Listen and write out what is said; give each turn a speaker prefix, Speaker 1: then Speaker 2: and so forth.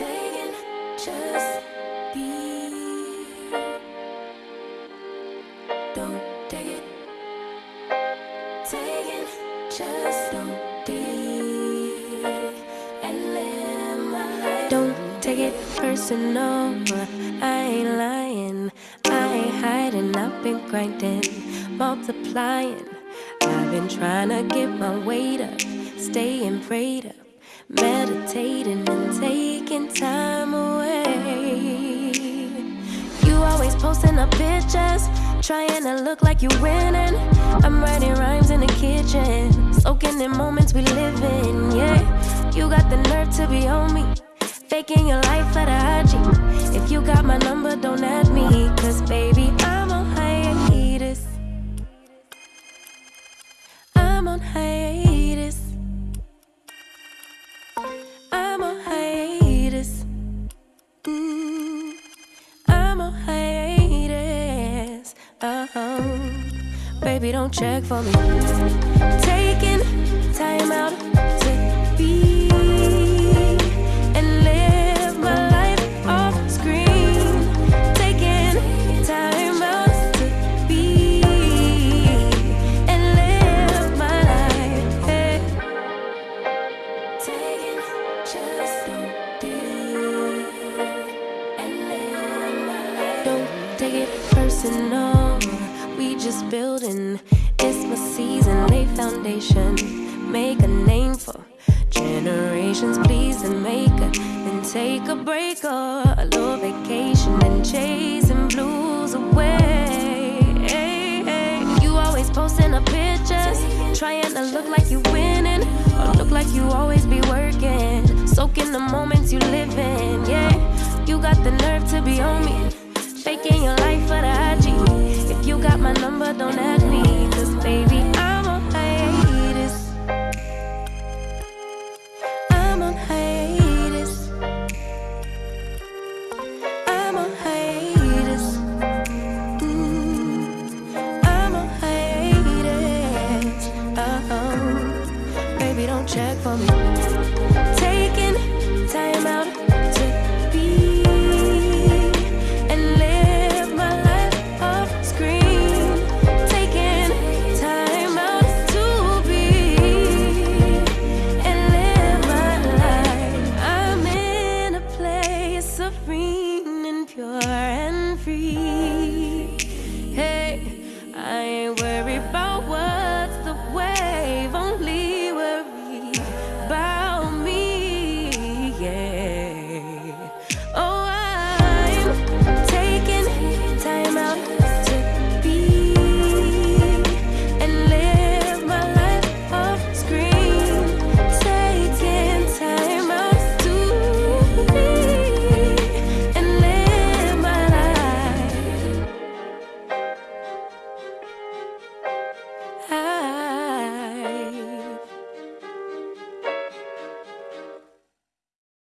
Speaker 1: Just. Don't take it. Taking just don't be. And live my. Don't take it personal. I ain't lying. I ain't hiding. I've been grinding, multiplying. I've been trying to get my weight up, staying prayed up, meditating and taking time away. You always posting up pictures, trying to look like you winning. I'm writing rhymes in the kitchen, soaking in moments we live in. Yeah, you got the nerve to be on me, faking your life for the IG. If you got my number, don't add me, cause baby, I'm on hiatus. Hiatus. Oh, baby, don't check for me. Taking time out to be and live my life off screen. Taking time out to be and live my life. Hey. Taking just don't be and live my life. Don't take it personal. Just building. It's my season, lay foundation. Make a name for generations. Please and make a then take a break or a little vacation and chasing blues away. Hey, hey. You always posting up pictures, trying to look like you winning or look like you always be working. Soaking the moments you live in. Yeah, you got the nerve to be on me, faking your life got my number, don't ask me, cause baby, I'm on hiatus. I'm on hiatus. I'm on hiatus. Mm, I'm on hiatus. Oh, oh. Baby, don't check for me.